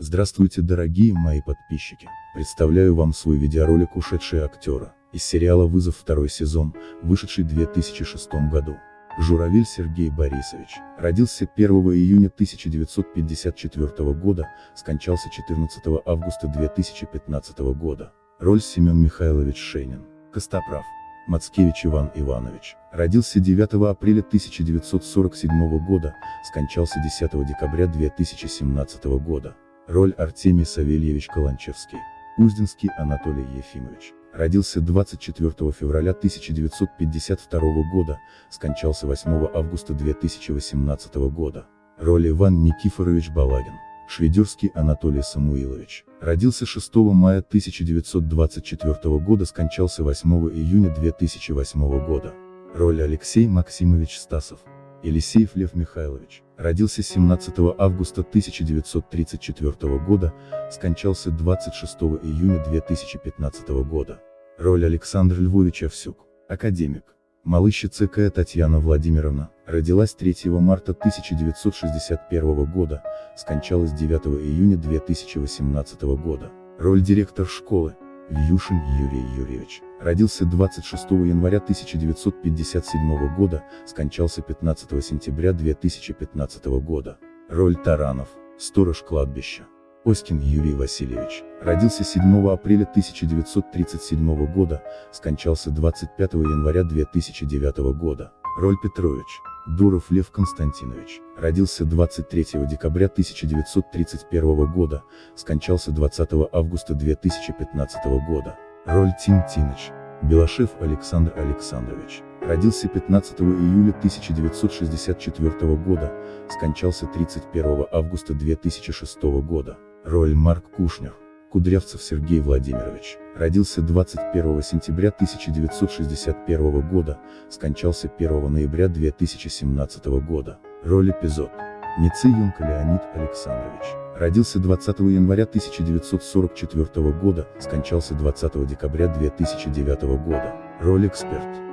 Здравствуйте дорогие мои подписчики, представляю вам свой видеоролик «Ушедшие актера», из сериала «Вызов» второй сезон, вышедший в 2006 году. Журавель Сергей Борисович, родился 1 июня 1954 года, скончался 14 августа 2015 года. Роль Семен Михайлович Шейнин. Костоправ. Мацкевич Иван Иванович, родился 9 апреля 1947 года, скончался 10 декабря 2017 года. Роль Артемий Савельевич Каланчевский. Узденский Анатолий Ефимович. Родился 24 февраля 1952 года, скончался 8 августа 2018 года. Роль Иван Никифорович Балагин. Шведерский Анатолий Самуилович. Родился 6 мая 1924 года, скончался 8 июня 2008 года. Роль Алексей Максимович Стасов. Елисеев Лев Михайлович, родился 17 августа 1934 года, скончался 26 июня 2015 года. Роль Александр Львович Овсюк, академик. Малыща ЦК Татьяна Владимировна, родилась 3 марта 1961 года, скончалась 9 июня 2018 года. Роль директор школы, Вьюшин Юрий Юрьевич. Родился 26 января 1957 года, скончался 15 сентября 2015 года. Роль Таранов, сторож кладбища. Оськин Юрий Васильевич. Родился 7 апреля 1937 года, скончался 25 января 2009 года. Роль Петрович. Дуров Лев Константинович. Родился 23 декабря 1931 года, скончался 20 августа 2015 года. Роль Тим Тиныч. Белашев Александр Александрович. Родился 15 июля 1964 года, скончался 31 августа 2006 года. Роль Марк Кушнер. Кудрявцев Сергей Владимирович, родился 21 сентября 1961 года, скончался 1 ноября 2017 года. Роль эпизод. Ницеенко Леонид Александрович, родился 20 января 1944 года, скончался 20 декабря 2009 года. Роль эксперт.